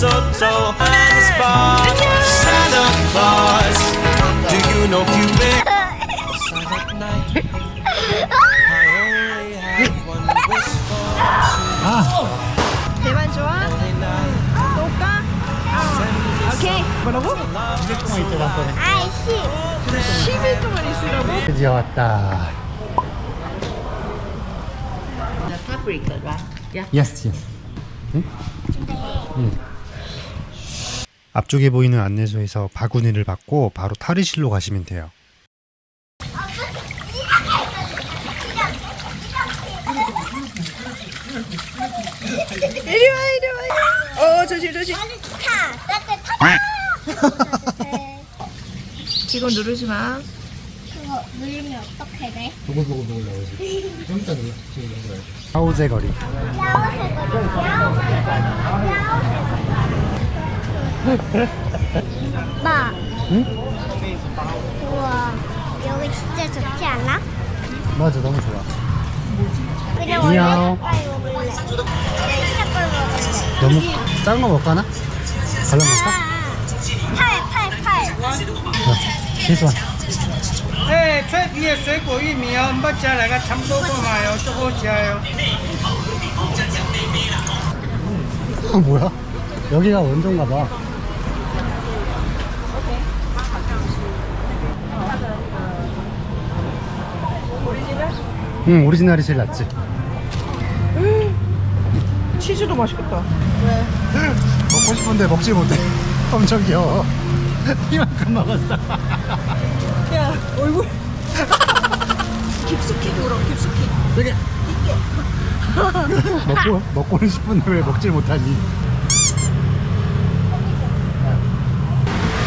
mistletoe and the spark. Santa Claus, do you know Cupid? Silent night. I only have one wish for 대만 좋아? holy night. 또 올까? 오케이 뭐라고? 200 동안 있다 왔거든 아이씨 10일 동안 있으라고? 드디어 왔다 fabric, right? Yeah. yes yes 응? 응. 앞쪽에 보이는 안내소에서 바구니를 받고 바로 탈의실로 가시면 돼요. 이리 와 이리 와 어, 조심 조심. 타 따뜻하 이거 누르지 마. 그거 누르면 어떻게 돼? 보고 보고 보고 나오지. 좀 이따 눌러 하우제 거리 마 응? 우와 여기 진짜 좋지 않아? 맞아 너무 좋아 그냥 안녕. 원래 색깔 먹을래 색깔 먹을래 너무 작은 거 먹거나? 갈라 먹을까? 팔팔팔 this one 哎，脆皮的水果玉米哦，唔加来个差不多够买哦，足好食哦。 아, 뭐야? 여기가 원조인가 봐 응 오리지널이 제일 낫지. 치즈도 맛있겠다. 먹고 싶은데 먹지 못해. 엄청 귀여워. 이만큼 먹었어. 야 얼굴. 깊숙이 울어 깊숙이. 되게. 먹고 먹고는 싶은데 왜 먹질 못하니?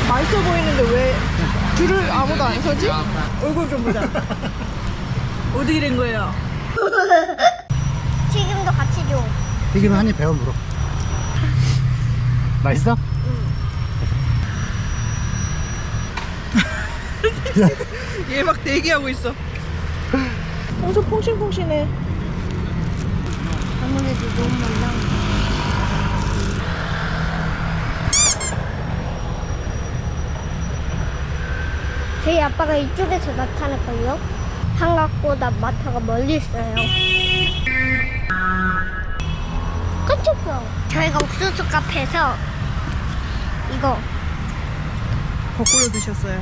맛있어 보이는데 왜 줄을 아무도 안 서지? 얼굴 좀 보자 어떻게 된 거예요? 튀김도 같이 줘 튀김은 한입 배워 물어 맛있어? 얘막 대기하고 있어 엄청 퐁신퐁신해 아무래도 너무 많나 저희 아빠가 이쪽에서 나타날걸요? 한각보다 마타가 멀리 있어요 깜짝이야 저희가 옥수수 카페에서 이거 거꾸로 드셨어요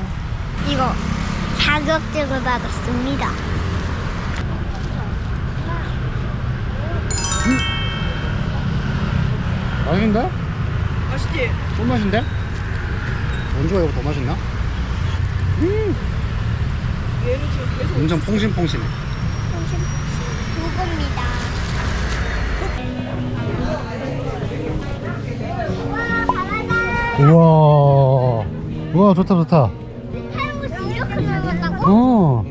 이거 자격증을 받았습니다 맛있는데? 맛있지? 꿀맛인데? 원조가 이거 더 맛있나? 얘는 지금 계속 완전 퐁신퐁신해 와 바나나 우와 우와 좋다 좋다 탈모스 이렇게 넓었다고? 어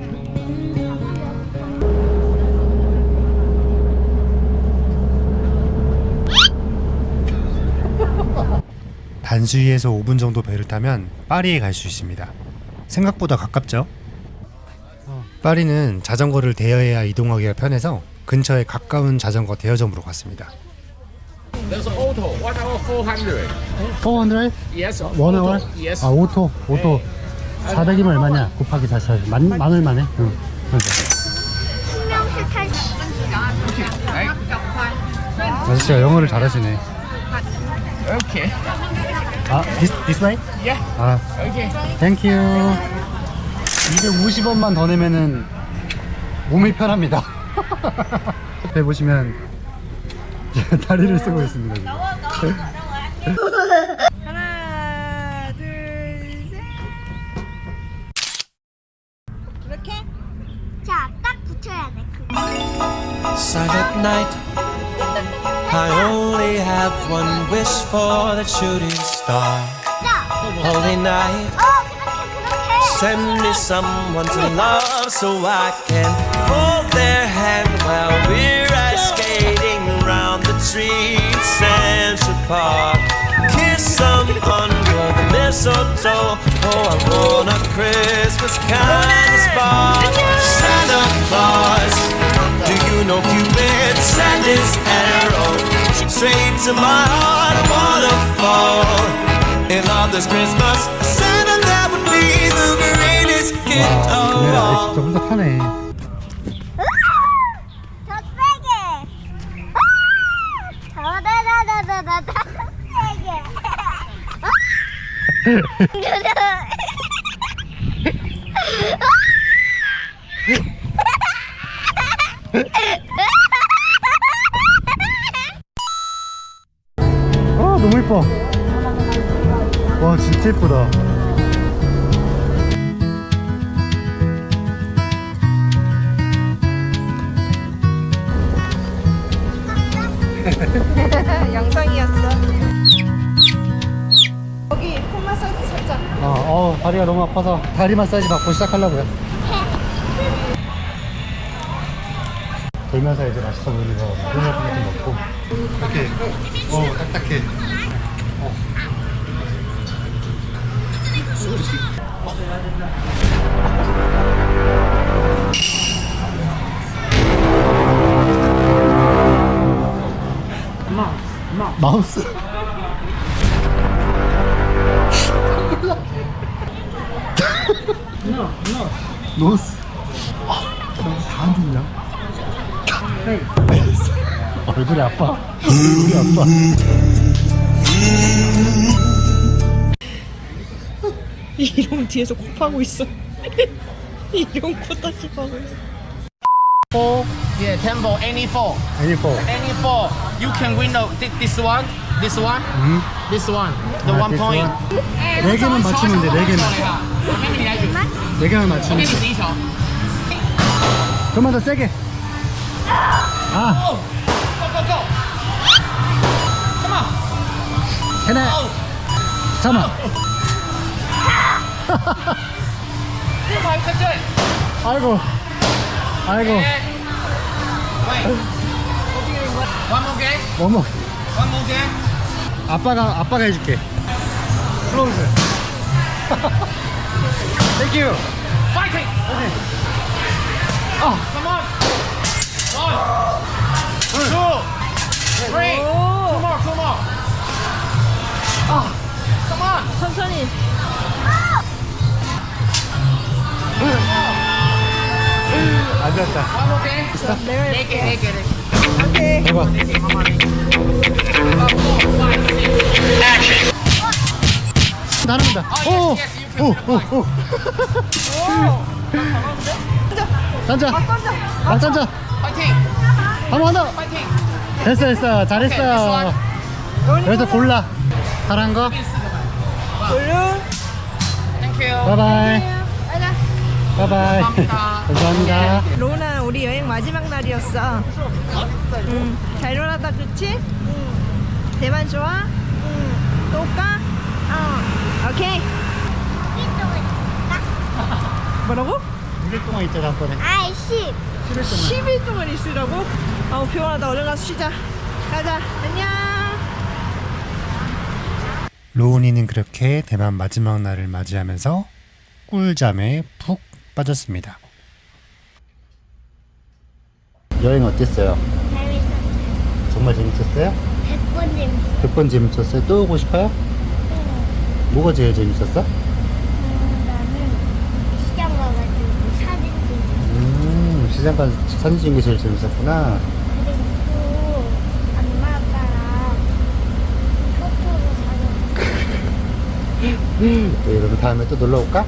단수이에서 5분 정도 배를 타면 파리에 갈 수 있습니다. 생각보다 가깝죠? 파리는 자전거를 대여해야 이동하기가 편해서 근처에 가까운 자전거 대여점으로 갔습니다. There's auto, one hour 400. 400? Yes, one auto, hour? Yes. 아 auto auto 400이면 얼마냐? 곱하기 4 만, 만 얼마네? 응. 탈수 아저씨가 영어를 잘하시네. Okay. 아, this, this way? Yeah. 아, Okay. Thank you. 250원만 더 내면은 몸이 편합니다. 옆에 보시면 다리를 쓰고 있습니다. 지금. 하나 둘셋 이렇게 자딱 붙여야 돼 Silent night. I only have one wish for the shooting star. 자 Holy night. send me someone to love so I can hold their hand while we're ice skating around the streets, Central Park. Kiss someone under the mistletoe. Oh, I want a Christmas kind of spark. Santa Claus, do you know Cupid sent his arrow straight to my heart waterfall? In love this Christmas all. 진짜 혼자 타네. 더 세게. 아! 더다다다다다 세게. 아 너무. 와 진짜 예쁘다. 영상이었어. 여기 폼 마사지 살짝. 아, 어 다리가 너무 아파서 다리 마사지 받고 시작하려고요. 돌면서 이제 맛있어 보이는 거 같은 거 먹고 이렇게 어 딱딱해. 마우스. 노스. 다안 좋냐? 얼굴이 아파. 얼굴이 아파. 이런 뒤에서 코 파고 있어. 이런 코 다시 파고 있어. Yeah, tempo, any four. Any four. Any four. You can win the, this one, this one, 음. this one. The 아, one point. 네 개만 맞추면 돼, 네 개만. 네 개만 맞추면 돼. 좀만 더 세게. 아. Go, go, go. Come on. 해내. 잠깐만. 아이고. 아이고. One more game. 어머. One more game. 아빠가 아빠가 해줄게. 클로즈. 땡큐. Fighting. 아. Come on. One, two, three. Two more, two more. 아. Come on. 천천히. 됐다. 내가 네 개, 네. 오케이. 해봐. 나릅니다. 오, 오, 오, 오. 던져. 막 던져. 파이팅. 한번 더. 파이팅. 됐어, 됐어. 잘했어. 그래서 골라. 잘한 거. Blue. Thank you. Bye bye. Bye bye. 감사합니다. 로나 우리 여행 마지막 날이었어. 응. 잘 놀았다 그치? 응. 대만 좋아? 응. 또 올까? 어. 오케이. 뭐라고? 2일 동안 있잖아, 한 번에. 아이 씨. 10일 동안 있으라고? 아우 피곤하다 얼른 가서 쉬자. 가자. 안녕. 로운이는 그렇게 대만 마지막 날을 맞이하면서 꿀잠에 푹 빠졌습니다. 여행 어땠어요? 재밌었어. 정말 재밌었어요? 100번 재밌어. 100번 재밌었어요? 또 오고 싶어요? 뭐가 제일 재밌었어? 음, 나는 시장 가가지고 사진 찍고 음, 시장 가서 사진 찍는 게 제일 재밌었구나. 그리고 엄마 아빠랑 토토로 사는 네, 그럼 다음에 또 놀러 올까?